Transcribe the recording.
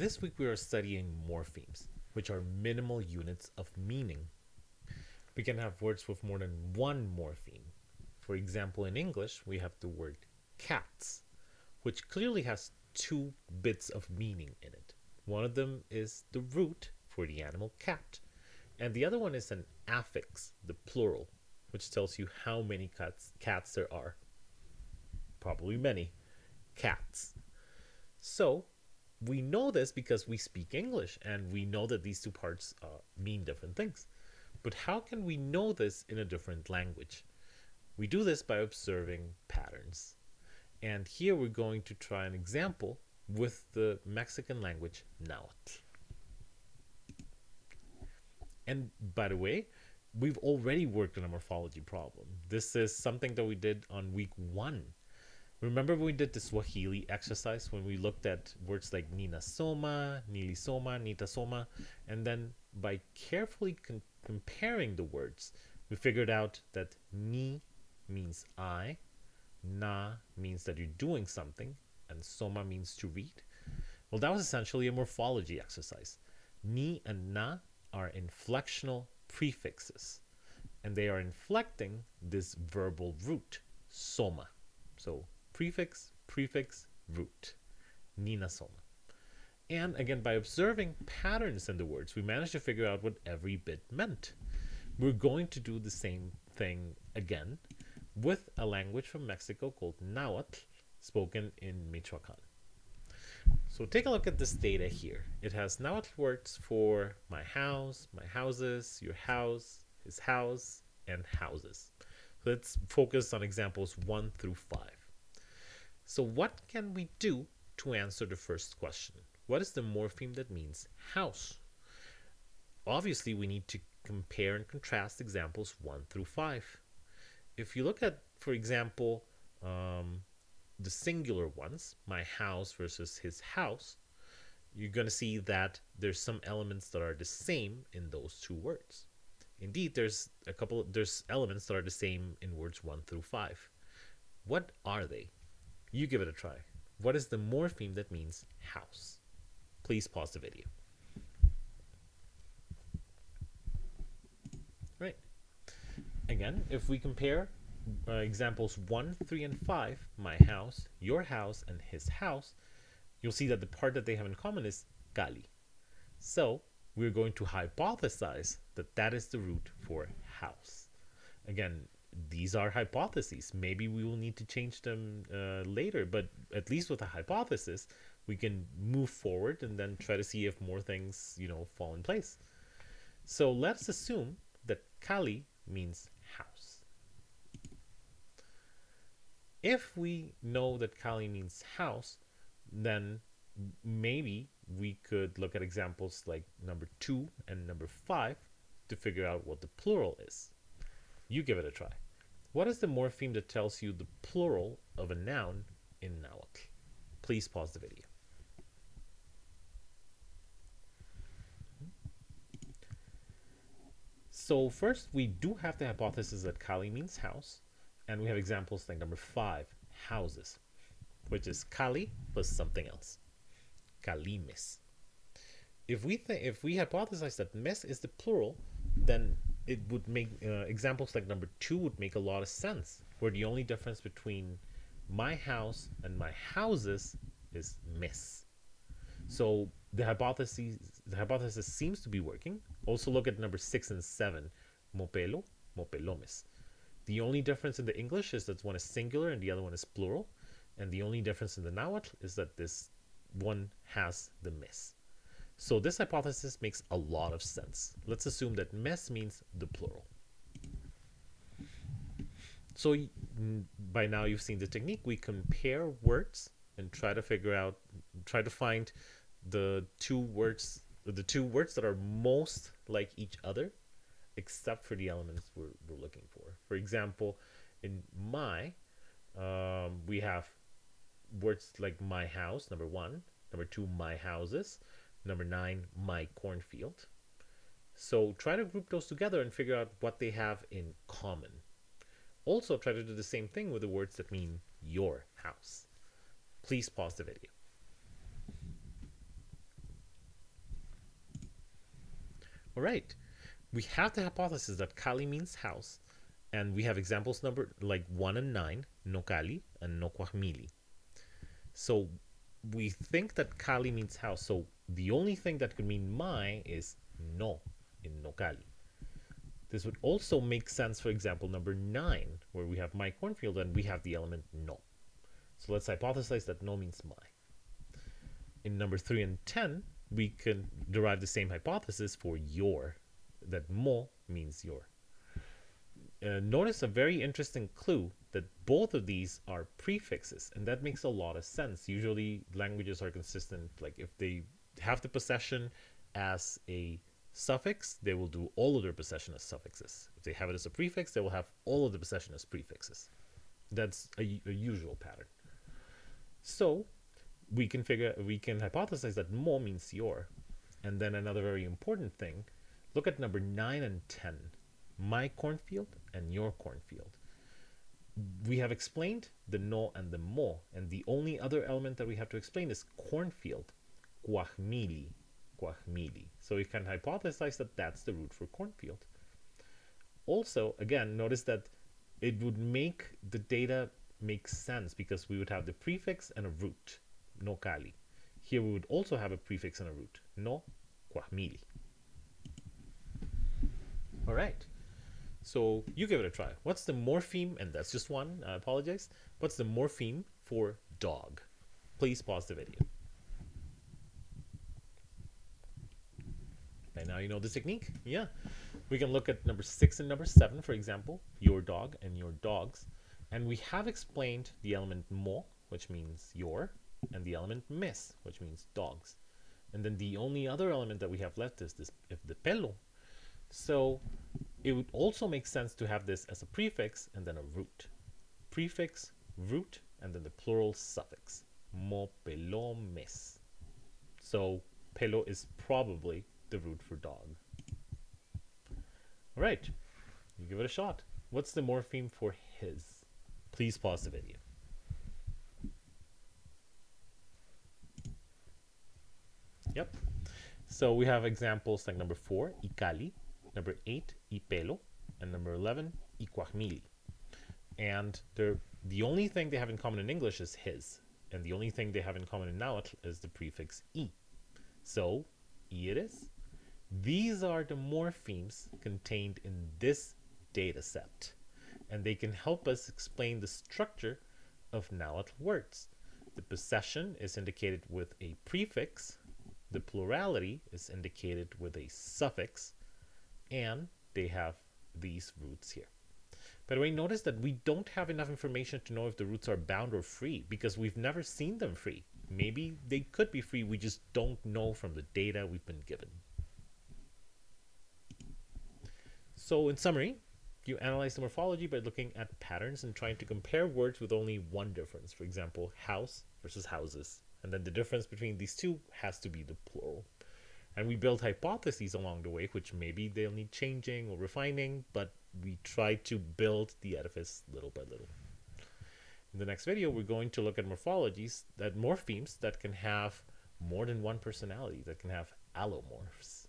This week we are studying morphemes, which are minimal units of meaning. We can have words with more than one morpheme. For example, in English, we have the word cats, which clearly has two bits of meaning in it. One of them is the root for the animal cat, and the other one is an affix, the plural, which tells you how many cats, cats there are. Probably many cats. So we know this because we speak English and we know that these two parts uh, mean different things. But how can we know this in a different language? We do this by observing patterns. And here we're going to try an example with the Mexican language Nahuatl. And by the way, we've already worked on a morphology problem. This is something that we did on week one Remember when we did the Swahili exercise when we looked at words like Nina Soma, Nili Soma, Nita Soma, and then by carefully comparing the words, we figured out that ni means I, na means that you're doing something, and soma means to read. Well, that was essentially a morphology exercise. Ni and na are inflectional prefixes, and they are inflecting this verbal root, soma. So prefix, prefix, root, Nina Soma. And again, by observing patterns in the words, we managed to figure out what every bit meant. We're going to do the same thing again with a language from Mexico called Nahuatl, spoken in Michoacan. So take a look at this data here. It has Nahuatl words for my house, my houses, your house, his house, and houses. let's focus on examples 1 through 5. So what can we do to answer the first question? What is the morpheme that means house? Obviously, we need to compare and contrast examples 1 through 5. If you look at, for example, um, the singular ones, my house versus his house, you're going to see that there's some elements that are the same in those two words. Indeed, there's a couple, there's elements that are the same in words 1 through 5. What are they? You give it a try. What is the morpheme that means house? Please pause the video. Right. Again, if we compare uh, examples 1, 3, and 5, my house, your house, and his house, you'll see that the part that they have in common is Cali. So we're going to hypothesize that that is the root for house. Again, these are hypotheses. Maybe we will need to change them uh, later, but at least with a hypothesis, we can move forward and then try to see if more things, you know, fall in place. So let's assume that Kali means house. If we know that Kali means house, then maybe we could look at examples like number two and number five to figure out what the plural is. You give it a try. What is the morpheme that tells you the plural of a noun in Nahuatl? Please pause the video. So first, we do have the hypothesis that Cali means house, and we have examples like number five, houses, which is Cali plus something else, Calimes. If we if we hypothesize that mes is the plural, then it would make uh, examples like number two would make a lot of sense where the only difference between my house and my houses is miss. So the hypothesis the hypothesis seems to be working. Also look at number six and seven. Mopelo mopelomes the only difference in the english is that one is singular and the other one is plural. And the only difference in the nahuatl is that this one has the miss so this hypothesis makes a lot of sense. Let's assume that mess means the plural. So by now you've seen the technique. We compare words and try to figure out, try to find the two words, the two words that are most like each other, except for the elements we're, we're looking for. For example, in my, um, we have words like my house, number one, number two, my houses, Number nine, my cornfield. So try to group those together and figure out what they have in common. Also try to do the same thing with the words that mean your house. Please pause the video. All right. We have the hypothesis that Kali means house, and we have examples number like 1 and 9, no Kali and no Kwahmili. So we think that Kali means house. So the only thing that could mean my is no in no Kali. This would also make sense for example number 9, where we have my cornfield and we have the element no. So let's hypothesize that no means my. In number 3 and 10, we can derive the same hypothesis for your, that mo means your. Uh, notice a very interesting clue that both of these are prefixes, and that makes a lot of sense. Usually, languages are consistent. Like if they have the possession as a suffix, they will do all of their possession as suffixes. If they have it as a prefix, they will have all of the possession as prefixes. That's a, a usual pattern. So we can figure we can hypothesize that mo means your. And then another very important thing, look at number 9 and 10. My cornfield and your cornfield. We have explained the no and the mo, and the only other element that we have to explain is cornfield, kwahmili, kwahmili. So we can hypothesize that that's the root for cornfield. Also, again, notice that it would make the data make sense because we would have the prefix and a root no Kali. Here we would also have a prefix and a root, no Kwahmili. All right, so you give it a try. What's the morpheme, and that's just one, I apologize. What's the morpheme for dog? Please pause the video. And now you know the technique. Yeah, we can look at number six and number seven, for example, your dog and your dogs. And we have explained the element mo, which means your, and the element mes, which means dogs. And then the only other element that we have left is this if the pelo. So it would also make sense to have this as a prefix and then a root. Prefix, root, and then the plural suffix. Mo pelo mes. So pelo is probably the root for dog. All right, you give it a shot. What's the morpheme for his? Please pause the video. Yep. So we have examples like number four, Ikali, number eight, Ipelo, and number 11, Ikwahmili. And they're, the only thing they have in common in English is his. And the only thing they have in common in Nahuatl is the prefix i. So, iris. These are the morphemes contained in this data set. And they can help us explain the structure of Nahuatl words. The possession is indicated with a prefix the plurality is indicated with a suffix, and they have these roots here. By the way, notice that we don't have enough information to know if the roots are bound or free because we've never seen them free. Maybe they could be free, we just don't know from the data we've been given. So in summary, you analyze the morphology by looking at patterns and trying to compare words with only one difference. For example, house versus houses, and then the difference between these two has to be the plural. And we build hypotheses along the way, which maybe they'll need changing or refining, but we try to build the edifice little by little. In the next video, we're going to look at morphologies, that morphemes that can have more than one personality, that can have allomorphs.